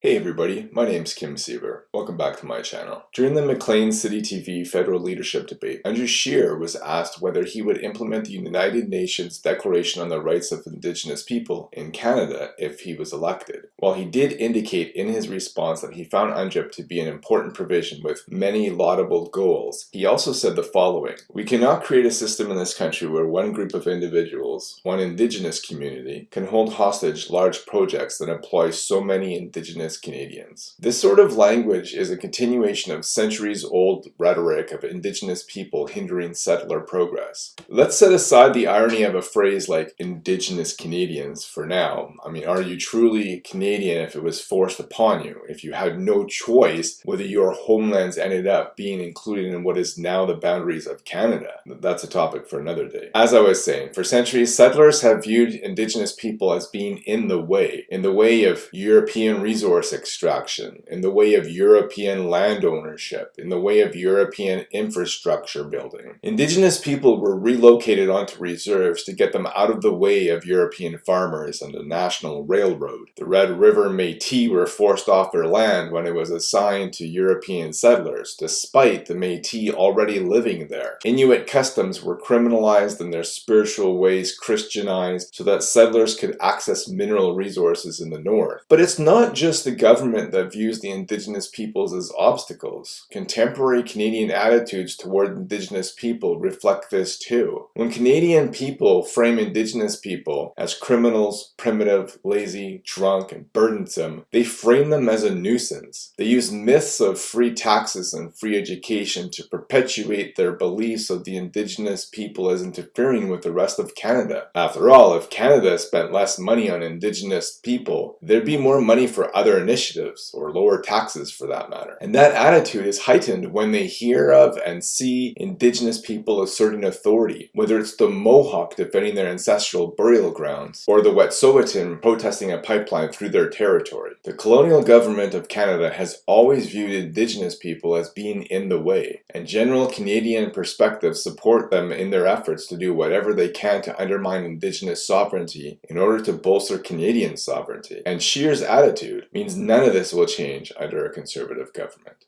Hey everybody, my name's Kim Siever. Welcome back to my channel. During the Maclean's City TV federal leadership debate, Andrew Scheer was asked whether he would implement the United Nations Declaration on the Rights of Indigenous People in Canada if he was elected. While he did indicate in his response that he found UNDRIP to be an important provision with many laudable goals, he also said the following, We cannot create a system in this country where one group of individuals, one Indigenous community, can hold hostage large projects that employ so many Indigenous Canadians. This sort of language is a continuation of centuries-old rhetoric of Indigenous people hindering settler progress. Let's set aside the irony of a phrase like Indigenous Canadians for now. I mean, are you truly Canadian if it was forced upon you, if you had no choice whether your homelands ended up being included in what is now the boundaries of Canada? That's a topic for another day. As I was saying, for centuries, settlers have viewed Indigenous people as being in the way, in the way of European resources resource extraction, in the way of European land ownership, in the way of European infrastructure building. Indigenous people were relocated onto reserves to get them out of the way of European farmers and the National Railroad. The Red River Métis were forced off their land when it was assigned to European settlers, despite the Métis already living there. Inuit customs were criminalized and their spiritual ways Christianized so that settlers could access mineral resources in the north. But it's not just the government that views the Indigenous peoples as obstacles. Contemporary Canadian attitudes toward Indigenous people reflect this too. When Canadian people frame Indigenous people as criminals, primitive, lazy, drunk, and burdensome, they frame them as a nuisance. They use myths of free taxes and free education to perpetuate their beliefs of the Indigenous people as interfering with the rest of Canada. After all, if Canada spent less money on Indigenous people, there'd be more money for initiatives, or lower taxes for that matter. And that attitude is heightened when they hear of and see indigenous people asserting authority, whether it's the Mohawk defending their ancestral burial grounds, or the Wet'suwet'en protesting a pipeline through their territory. The colonial government of Canada has always viewed indigenous people as being in the way, and general Canadian perspectives support them in their efforts to do whatever they can to undermine indigenous sovereignty in order to bolster Canadian sovereignty. And Scheer's attitude means means none of this will change under a conservative government.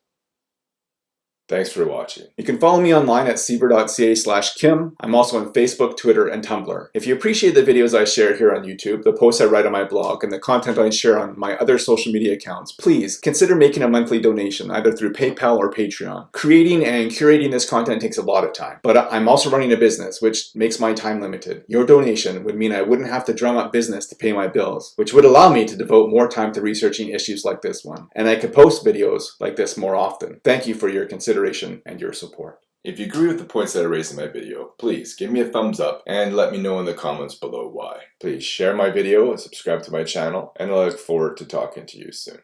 Thanks for watching. You can follow me online at siever.ca slash kim. I'm also on Facebook, Twitter, and Tumblr. If you appreciate the videos I share here on YouTube, the posts I write on my blog, and the content I share on my other social media accounts, please consider making a monthly donation either through PayPal or Patreon. Creating and curating this content takes a lot of time, but I'm also running a business, which makes my time limited. Your donation would mean I wouldn't have to drum up business to pay my bills, which would allow me to devote more time to researching issues like this one, and I could post videos like this more often. Thank you for your consideration consideration and your support. If you agree with the points that I raised in my video, please give me a thumbs up and let me know in the comments below why. Please share my video and subscribe to my channel and I look forward to talking to you soon.